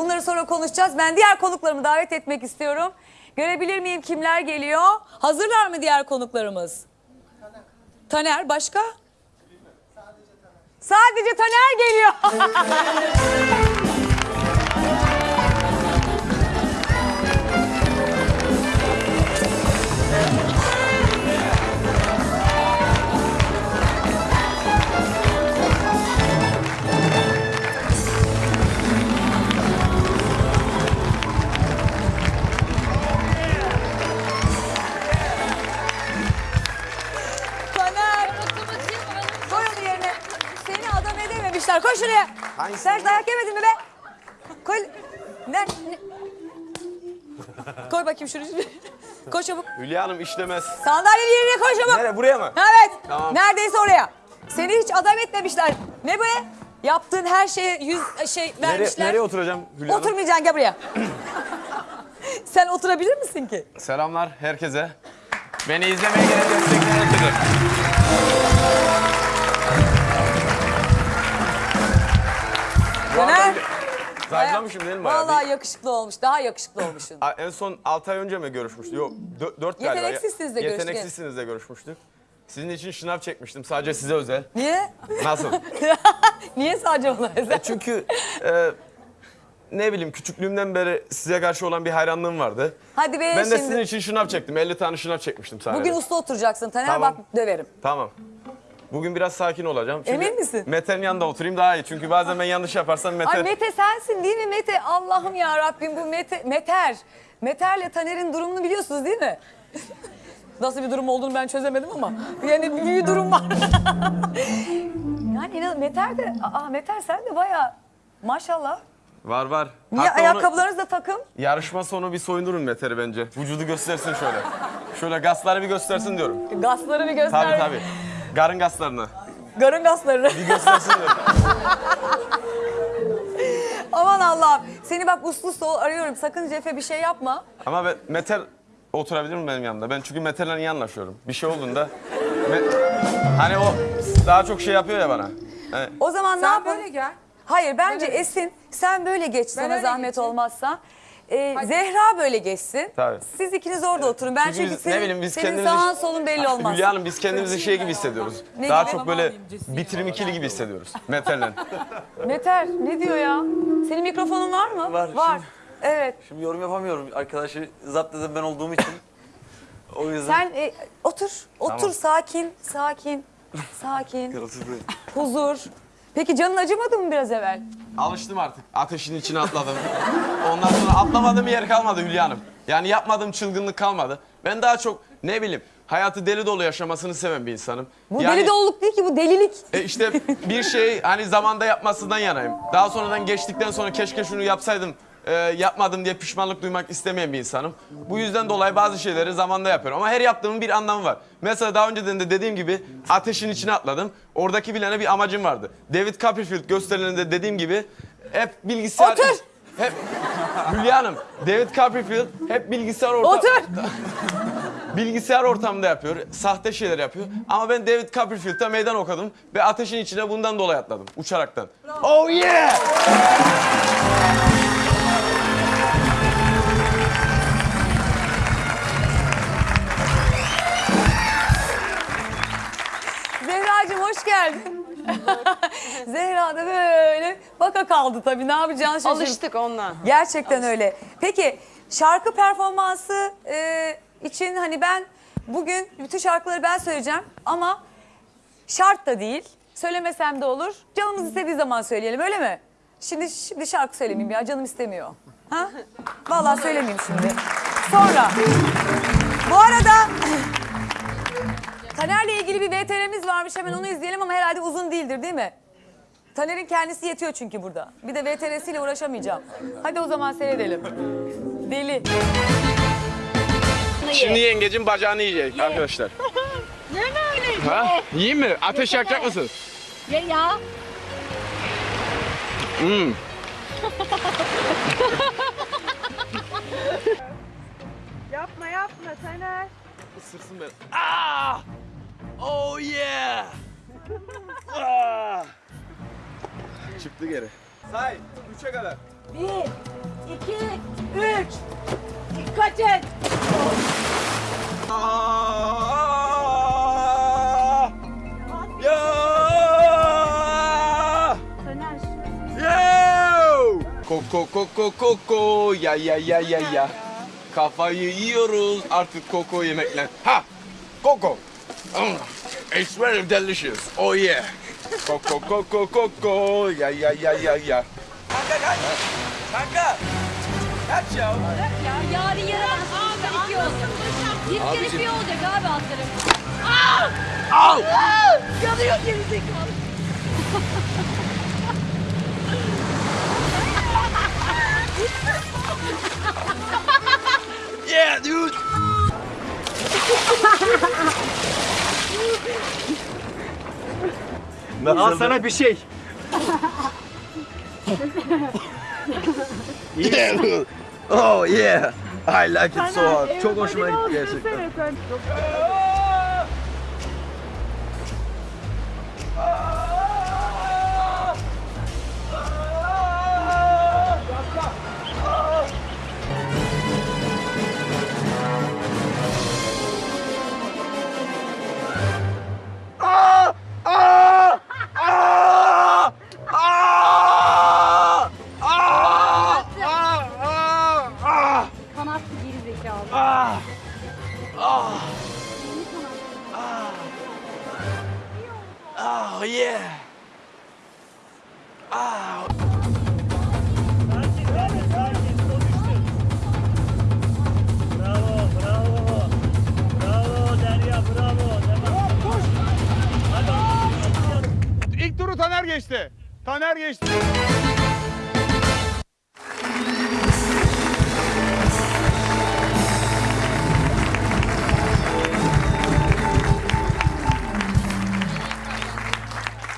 Bunları sonra konuşacağız. Ben diğer konuklarımı davet etmek istiyorum. Görebilir miyim kimler geliyor? Hazırlar mı diğer konuklarımız? Taner başka? Sadece Taner geliyor. Hangisi? Sen dayak yemedin mi be? Koy. Ver. Koy bakayım şunu. Koy çabuk. Hülya Hanım işlemez. Sandalyenin yerine koy çabuk. Nereye buraya mı? Evet. Tamam. Neredeyse oraya. Seni hiç adam etmemişler. Ne bu? Yaptığın her şeye yüz şey Nereye, vermişler. nereye oturacağım Hülya Hanım? Oturmayacaksın gel buraya. Sen oturabilir misin ki? Selamlar herkese. Beni izlemeye gelen destekleyen ötürü. Döner. Zayıflamışım değil mi bayağı? Vallahi yakışıklı olmuş. Daha yakışıklı olmuşsun. En son 6 ay önce mi görüşmüştük? Yok 4 galiba. Yeteneksizsiniz de görüştük. Yeteneksizsiniz de görüşmüştük. Sizin için şınav çekmiştim sadece size özel. Niye? Nasıl? Niye sadece ona özel? Çünkü e, ne bileyim küçüklüğümden beri size karşı olan bir hayranlığım vardı. Hadi be Ben de şimdi. sizin için şınav çektim. 50 tane şınav çekmiştim sahnede. Bugün usta oturacaksın Taner Tamam. bak döverim. Tamam. Bugün biraz sakin olacağım. Çünkü Emin misin? Mete'nin yanında oturayım daha iyi. Çünkü bazen ben yanlış yaparsam Mete... Ay Mete sensin değil mi Mete? Allah'ım ya Rabbim bu Mete, Meter. Meter'le Taner'in durumunu biliyorsunuz değil mi? Nasıl bir durum olduğunu ben çözemedim ama yani bir, bir durum var. yani inan Meter de, aa Meter sen de bayağı maşallah. Var var. Niye Hatta ayakkabılarınız da takım? yarışma sonu bir soyundurun Mete'ri bence. Vücudu göstersin şöyle. Şöyle gasları bir göstersin diyorum. Gasları bir göster. Tabii tabii. Garın gaslarını. Garın gaslarını. Bir göstersin. Aman Allah'ım. Seni bak uslu uslu arıyorum. Sakın Cefe bir şey yapma. Ama ben, Mete oturabilir mi benim yanımda? Ben çünkü Mete'yle iyi anlaşıyorum. Bir şey olduğunda... Me- hani o daha çok şey yapıyor ya bana. Hani O zaman ne Sen yapalım? böyle gel. Hayır bence Esin sen böyle geç sana öyle zahmet geçeyim. olmazsa. Ee, Zehra böyle geçsin. Tabii. Siz ikiniz orada oturun. Ben Çünkü çünkü, biz- senin, ne bileyim biz senin kendimizi... sağın solun belli olmaz. Hülya Hanım biz kendimizi şey gibi hissediyoruz. Ne Daha gibi? çok böyle bitirim ikili gibi hissediyoruz. Mete'yle. Meter ne diyor ya? Senin mikrofonun var mı? Var, Var. şimdi- Evet. Şimdi yorum yapamıyorum. Arkadaşı zapt eden ben olduğum için. O yüzden... Sen e, otur. Otur Tamam. sakin, sakin. Sakin. Huzur. Peki canın acımadı mı biraz evvel? Alıştım artık. Ateşin içine atladım. Ondan sonra atlamadığım yer kalmadı Hülya Hanım. Yani yapmadığım çılgınlık kalmadı. Ben daha çok ne bileyim hayatı deli dolu yaşamasını seven bir insanım. Bu yani, deli doluluk değil ki bu delilik. E işte bir şey hani zamanda yapmasından yanayım. Daha sonradan geçtikten sonra keşke şunu yapsaydım e, yapmadım diye pişmanlık duymak istemeyen bir insanım. Bu yüzden dolayı bazı şeyleri zamanda yapıyorum. Ama her yaptığımın bir anlamı var. Mesela daha önceden de dediğim gibi ateşin içine atladım. Oradaki bilene bir amacım vardı. David Copperfield gösterilerinde dediğim gibi hep bilgisayar... Otur! Hep Hülya Hanım, David Copperfield hep bilgisayar ortamı... Otur. bilgisayar ortamında yapıyor, sahte şeyler yapıyor. Ama ben David Copperfield'a meydan okudum ve ateşin içine bundan dolayı atladım, uçaraktan. Oh yeah! Hoş geldin. Zehra da böyle baka kaldı tabii ne yapacağını şaşırdı. Alıştık ondan. Gerçekten öyle. Peki şarkı performansı e, için hani ben bugün bütün şarkıları ben söyleyeceğim ama şart da değil. Söylemesem de olur. Canımız istediği zaman söyleyelim öyle mi? Şimdi şimdi şarkı söylemeyeyim ya canım istemiyor. Ha? Vallahi söylemeyeyim şimdi. Sonra. Bu arada Taner'le ilgili bir VTR'miz varmış hemen onu izleyelim ama herhalde uzun değildir değil mi? Taner'in kendisi yetiyor çünkü burada. Bir de VTR'siyle uğraşamayacağım. Hadi o zaman seyredelim. Deli. Şimdi yengecin bacağını yiyecek arkadaşlar. Ha? Yiyeyim mi? Ateş yakacak mısın? Ya ya. Hmm. Yapma yapma Taner. Isırsın beni. Ah! Oh yeah! Ah! Çıktı geri. Say, üçe kadar. Bir, iki, üç. Dikkat et. Ya! Taner Yo! Koko koko koko ya ya ya ya ya. Kafayı yiyoruz artık koko yemekle. Ha! Koko. Mm, It's very delicious. Oh yeah. Coco, coco, coco. ya yeah, yeah, yeah, yeah. Kanka kaç. Ya. Ya yarın yarın abi olacak. Bir kere bir olacak abi atlarım. Au! Yanıyor gerizekalı. Yeah dude. Al sana bir şey. Yeah. Oh yeah. I like it so hard. Çok hoşuma gitti gerçekten. Taner geçti.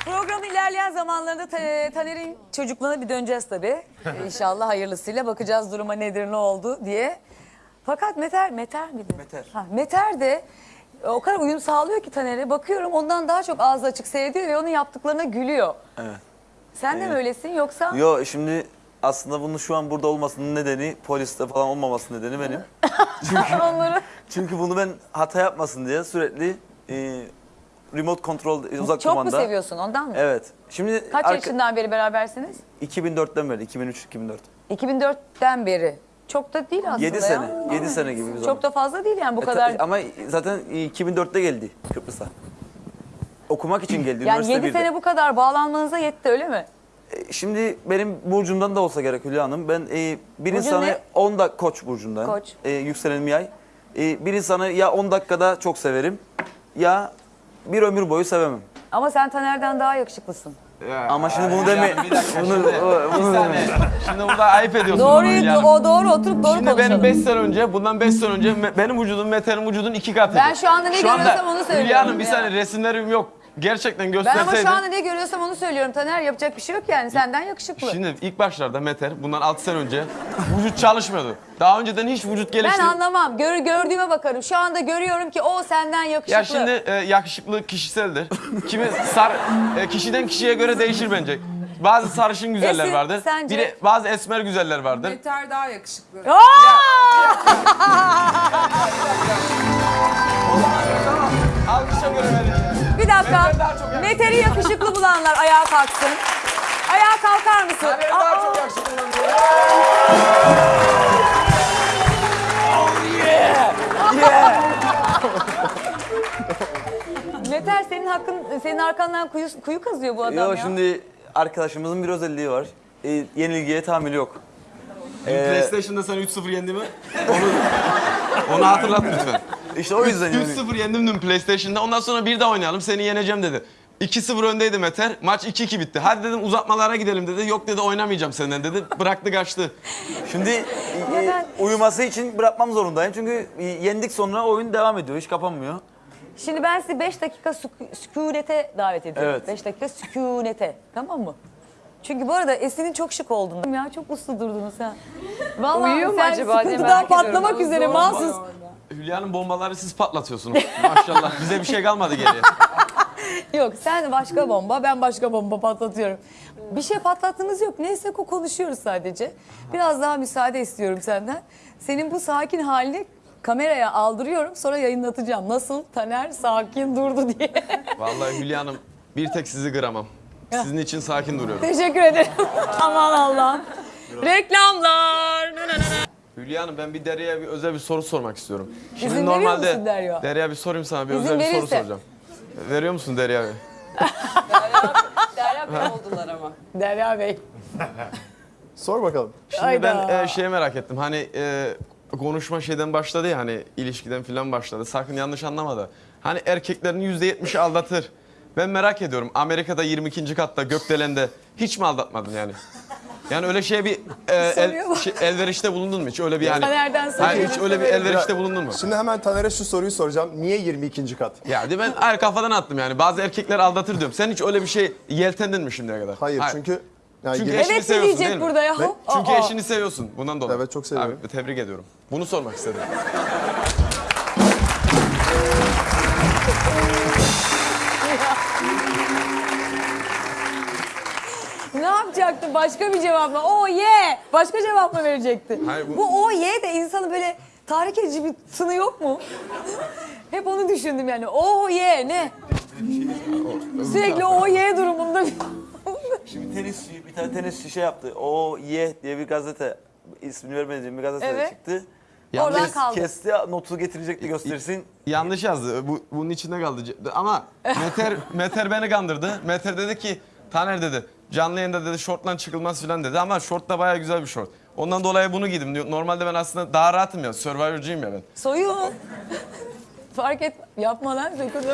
Programın ilerleyen zamanlarında Ta- Taner'in çocukluğuna bir döneceğiz tabii. İnşallah hayırlısıyla bakacağız duruma nedir ne oldu diye. Fakat Meter, Meter miydi? Meter. Ha, Meter de o kadar uyum sağlıyor ki Taner'e. Bakıyorum ondan daha çok ağzı açık seyrediyor ve onun yaptıklarına gülüyor. Evet. Sen de mi öylesin yoksa? Yo şimdi aslında bunun şu an burada olmasının nedeni poliste falan olmaması nedeni benim. Onları... Çünkü bunu ben hata yapmasın diye sürekli e, remote control e, uzak Çok kumanda. mu seviyorsun ondan mı? Evet. Şimdi Kaç arka- yaşından beri berabersiniz? 2004'ten beri 2003 2004. 2004'ten beri. Çok da değil aslında 7 ya. sene. 7 sene gibi bir zaman. Çok da fazla değil yani bu E, kadar. ta- ama zaten 2004'te geldi Kıbrıs'a. Okumak için geldi yani üniversite 7 birde. sene bu kadar bağlanmanıza yetti öyle mi? E, Şimdi benim burcumdan da olsa gerek Hülya Hanım. Ben e, bir insanı ne? 10 dakika koç burcundan. Koç. E, yükselenim yay. E, bir insanı ya 10 dakikada çok severim ya bir ömür boyu sevemem. Ama sen Taner'den daha yakışıklısın. Ama şimdi bunu deme. Bir dakika Bunu, şimdi, bunu saniye. Şimdi burada ayıp ediyorsun. bunu Doğruyu Hülya Hanım. o doğru oturup doğru Şimdi konuşalım. benim 5 sene önce, bundan 5 sene önce me- benim vücudum Mete'nin vücudun iki katıydı. Ben şu anda ne görüyorsam onu söylüyorum Hülya Hanım bir ya. saniye resimlerim yok. Gerçekten ben ama şu anda ne görüyorsam onu söylüyorum Taner. Yapacak bir şey yok yani senden yakışıklı. Şimdi ilk başlarda Meter bundan 6 sene önce vücut çalışmıyordu. Daha önceden hiç vücut ben anlamam. Gör, gördüğüme bakarım. Şu anda görüyorum ki o senden yakışıklı. Ya şimdi e, yakışıklı kişiseldir. Kimi sar e, kişiden kişiye göre değişir bence. Bazı sarışın güzeller Esin, vardır. sence? Bir de bazı esmer güzeller vardır. Yeter daha yakışıklı. Alkışa göre verin. Bir dakika. Meter'i yakışıklı bulanlar ayağa kalksın. Ayağa kalkar mısın? Benim daha çok yakışıklı. Meter senin hakkın, senin arkandan kuyu, kuyu kazıyor bu adam Yo ya. şimdi arkadaşımızın bir özelliği var. E, yenilgiye tahammülü yok. Ee, PlayStation'da sen 3-0 yendi mi? Onu, onu hatırlat lütfen. İşte o yüzden yani. 3-0 yendim dün PlayStation'da. Ondan sonra bir daha oynayalım. Seni yeneceğim dedi. 2-0 öndeydi Meter. Maç 2-2 bitti. Hadi dedim uzatmalara gidelim dedi. Yok dedi oynamayacağım senden dedi. Bıraktı kaçtı. Şimdi e, uyuması için bırakmam zorundayım. Çünkü e, yendik sonra oyun devam ediyor. Hiç kapanmıyor. Şimdi ben sizi 5 dakika sükû- sükunete davet ediyorum. Evet. 5 dakika sükunete. Tamam mı? Çünkü bu arada Esin'in çok şık olduğunu. Ya çok uslu durdunuz ha. Vallahi Uyuyor mu sen acaba diye sıkıntıdan merak ediyorum. patlamak üzere mahsus. Hülya'nın bombaları siz patlatıyorsunuz. Maşallah. Bize bir şey kalmadı geriye. Yok sen başka bomba, ben başka bomba patlatıyorum. Bir şey patlattığımız yok. Neyse ko konuşuyoruz sadece. Biraz daha müsaade istiyorum senden. Senin bu sakin halini kameraya aldırıyorum. Sonra yayınlatacağım. Nasıl Taner sakin durdu diye. Vallahi Hülya Hanım bir tek sizi kıramam. Sizin için sakin duruyorum. Teşekkür ederim. Aman Allah'ım. Reklamlar. Hülya Hanım ben bir Derya'ya bir özel bir soru sormak istiyorum. Şimdi İzin veriyor normalde musun Derya? Derya bir sorayım sana bir İzin özel bir soru verirse. soracağım. Veriyor musun Derya? Derya Bey oldular ama. Derya Bey. Sor bakalım. Şimdi Hayda. ben e, şeye merak ettim. Hani e, konuşma şeyden başladı ya hani ilişkiden falan başladı. Sakın yanlış anlama da. Hani erkeklerin %70'i aldatır. Ben merak ediyorum Amerika'da 22. katta gökdelende hiç mi aldatmadın yani? Yani öyle şeye bir e, el, şey, elverişte bulundun mu hiç? Öyle bir yani. Taner'den Hayır soruyor. hiç öyle bir elverişte bulundun mu? Şimdi hemen Taner'e şu soruyu soracağım. Niye 22. kat? Ya de ben hayır kafadan attım yani. Bazı erkekler aldatır diyorum. Sen hiç öyle bir şey yeltendin mi şimdiye kadar? Hayır, çünkü yani Çünkü eşini Evet seviyorsun değil mi? burada ya? Ve- Çünkü Aa. eşini seviyorsun. Bundan dolayı. Evet, çok seviyorum. Abi, tebrik ediyorum. Bunu sormak istedim. Ne yapacaktı? Başka bir cevap mı? Oh yeah! Başka cevap mı verecekti? Hayır, bu- bu... oh yeah de insanı böyle tahrik edici bir tını yok mu? Hep onu düşündüm yani. Oh yeah ne? Sürekli oh yeah durumunda. Şimdi tenisçi, bir tane tenisçi şey yaptı. O Ye diye bir gazete, ismini vermediğim bir gazete Evet. çıktı. Oradan kaldı. Kesti, notu getirecekti göstersin. yanlış yazdı. Bu, bunun içinde kaldı. Ama Meter, Meter beni kandırdı. Meter dedi ki Taner dedi canlı yayında dedi şortla çıkılmaz falan dedi ama şort da baya güzel bir şort. Ondan dolayı bunu giydim. diyor. Normalde ben aslında daha rahatım ya. Survivor'cıyım ya ben. Soyun. Fark et. Yapma lan sakın.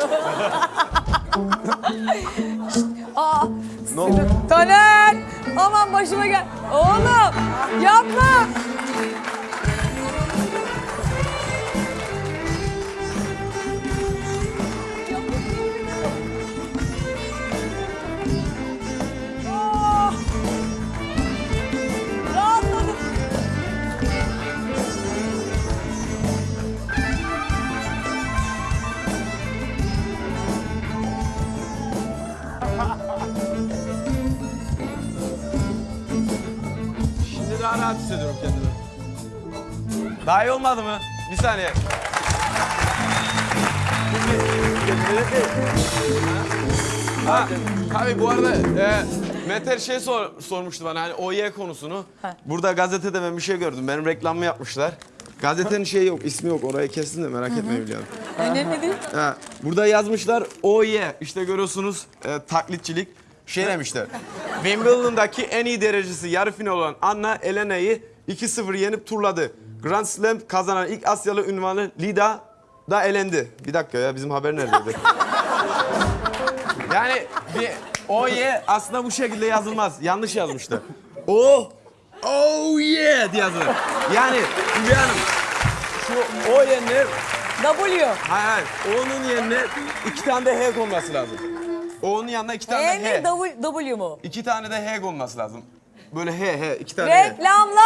Aa, oldu? Taner! Aman başıma gel. Oğlum yapma. Daha iyi olmadı mı? Bir saniye. Ha, tabii bu arada e, Meter şey sor, sormuştu bana hani OY konusunu. Burada gazetede ben bir şey gördüm. Benim reklamımı yapmışlar. Gazetenin şeyi yok, ismi yok. Orayı kestin de merak etmeyin Hanım. Önemli değil. Ha, burada yazmışlar OY. İşte görüyorsunuz e, taklitçilik. Şey demişler. Wimbledon'daki en iyi derecesi yarı final olan Anna Elena'yı 2-0 yenip turladı. Grand Slam kazanan ilk Asyalı ünvanı Lida da elendi. Bir dakika ya bizim haber neredeydi? yani bir OY aslında bu şekilde yazılmaz. Yanlış yazmışlar. O Oh yeah diye yazılır. Yani Hülya Hanım şu O yerine W. Hayır hayır. O'nun yerine iki tane de H konması lazım. O'nun yanına iki tane E de H. mi W, w mu? İki tane de H konması lazım. Böyle H H iki tane H. Reklamlar!